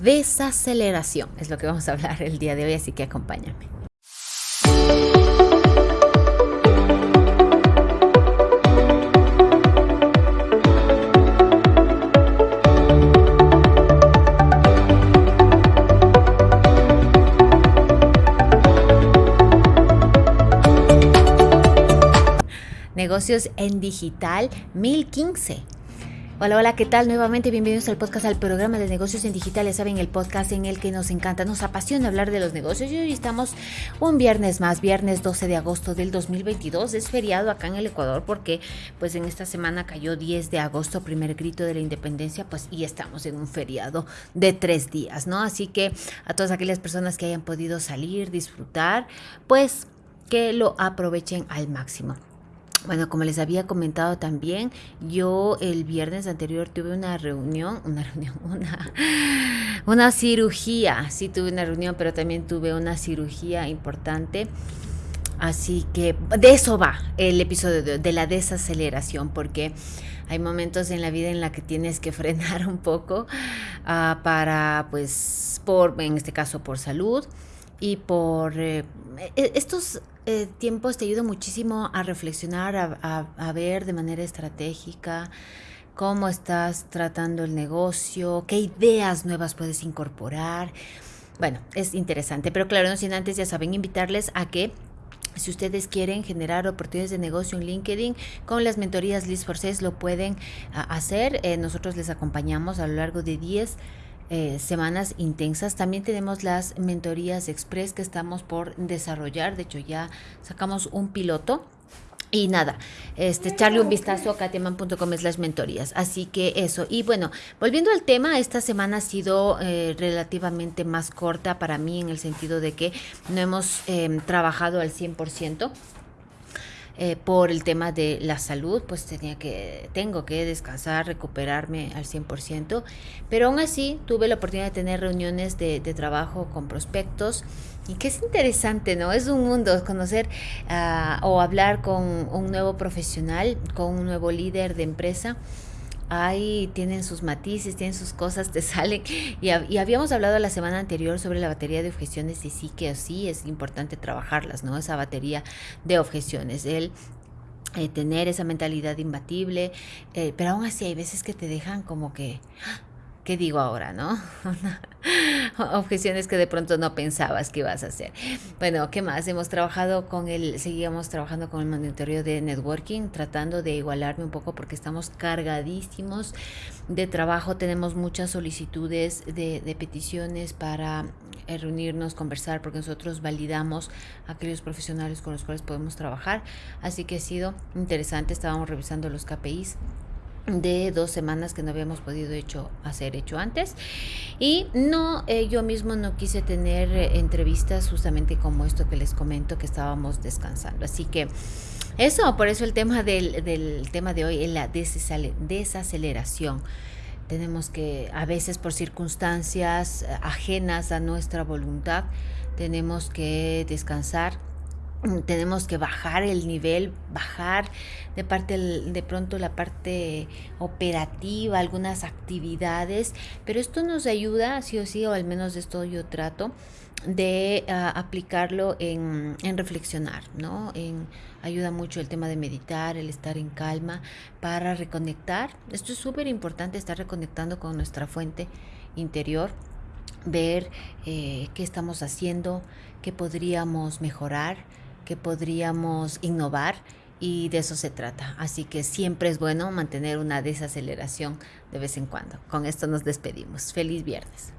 desaceleración. Es lo que vamos a hablar el día de hoy, así que acompáñame. Negocios en Digital 1015. Hola, hola, ¿qué tal? Nuevamente bienvenidos al podcast, al programa de negocios en digital. Ya saben, el podcast en el que nos encanta, nos apasiona hablar de los negocios. Y hoy estamos un viernes más, viernes 12 de agosto del 2022. Es feriado acá en el Ecuador porque pues en esta semana cayó 10 de agosto, primer grito de la independencia, pues y estamos en un feriado de tres días, ¿no? Así que a todas aquellas personas que hayan podido salir, disfrutar, pues que lo aprovechen al máximo. Bueno, como les había comentado también, yo el viernes anterior tuve una reunión, una reunión, una, cirugía. Sí tuve una reunión, pero también tuve una cirugía importante. Así que de eso va el episodio de, la desaceleración, porque hay momentos en la vida en la que tienes que frenar un poco uh, para, pues, por, en este caso, por salud y por eh, e, estos eh, tiempos te ayudan muchísimo a reflexionar, a, a, ver de manera estratégica cómo estás tratando el negocio, qué ideas nuevas puedes incorporar. Bueno, es interesante, pero claro, no sin antes ya saben invitarles a que si ustedes quieren generar oportunidades de negocio en LinkedIn, con las mentorías Liz Forces lo pueden hacer. Eh, nosotros les acompañamos a lo largo de 10 eh, semanas intensas. También tenemos las mentorías express que estamos por desarrollar. De hecho, ya sacamos un piloto. Y nada, este, echarle un vistazo a katiaman.com es las mentorías. Así que eso. Y bueno, volviendo al tema, esta semana ha sido eh, relativamente más corta para mí en el sentido de que no hemos em, trabajado al 100%. Eh, por el tema de la salud, pues tenía que, tengo que descansar, recuperarme al 100%, pero aún así tuve la oportunidad de tener reuniones de, trabajo con prospectos y que es interesante, ¿no? Es un mundo conocer uh, o hablar con un nuevo profesional, con un nuevo líder de empresa ahí tienen sus matices, tienen sus cosas, te salen. Y, y, habíamos hablado la semana anterior sobre la batería de objeciones y sí que sí es importante trabajarlas, ¿no? Esa batería de objeciones. El eh, tener esa mentalidad imbatible, eh, pero aún así hay veces que te dejan como que, ¿qué digo ahora, no? Objeciones que de pronto no pensabas que ibas a hacer. Bueno, ¿qué más? Hemos trabajado con el, seguíamos trabajando con el monitoreo de networking, tratando de igualarme un poco porque estamos cargadísimos de trabajo, tenemos muchas solicitudes de, de peticiones para eh, reunirnos, conversar, porque nosotros validamos aquellos profesionales con los cuales podemos trabajar. Así que ha sido interesante, estábamos revisando los KPIs de dos semanas que no habíamos podido hacer hecho antes. Y no eh, yo mismo no quise tener eh, entrevistas justamente como esto que les comento que estábamos descansando. Así que eso por eso el tema del, del tema de hoy es la desaceleración. Tenemos que a veces por circunstancias eh, ajenas a nuestra voluntad tenemos que descansar tenemos que bajar el nivel, bajar de parte de pronto la parte operativa, algunas actividades, pero esto nos ayuda, sí o sí, o al menos de esto yo trato, de uh, aplicarlo en, en, reflexionar, ¿no? En, ayuda mucho el tema de meditar, el estar en calma para reconectar. Esto es súper importante, estar reconectando con nuestra fuente interior, ver eh, qué estamos haciendo, qué podríamos mejorar que podríamos innovar y de eso se trata. Así que siempre es bueno mantener una desaceleración de vez en cuando. Con esto nos despedimos. Feliz viernes.